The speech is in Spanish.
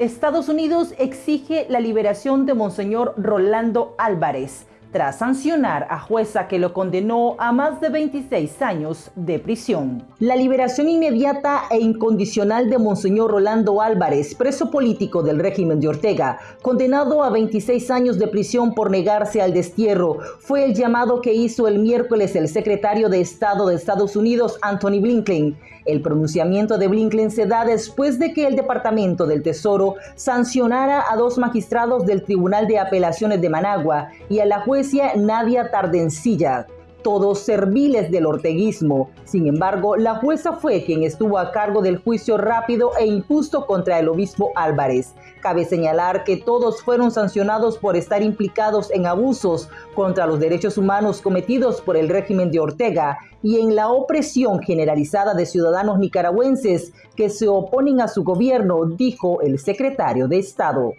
Estados Unidos exige la liberación de Monseñor Rolando Álvarez tras sancionar a jueza que lo condenó a más de 26 años de prisión. La liberación inmediata e incondicional de Monseñor Rolando Álvarez, preso político del régimen de Ortega, condenado a 26 años de prisión por negarse al destierro, fue el llamado que hizo el miércoles el secretario de Estado de Estados Unidos, Anthony Blinken. El pronunciamiento de Blinken se da después de que el Departamento del Tesoro sancionara a dos magistrados del Tribunal de Apelaciones de Managua y a la jueza Nadia Tardencilla, todos serviles del orteguismo. Sin embargo, la jueza fue quien estuvo a cargo del juicio rápido e injusto contra el obispo Álvarez. Cabe señalar que todos fueron sancionados por estar implicados en abusos contra los derechos humanos cometidos por el régimen de Ortega y en la opresión generalizada de ciudadanos nicaragüenses que se oponen a su gobierno, dijo el secretario de Estado.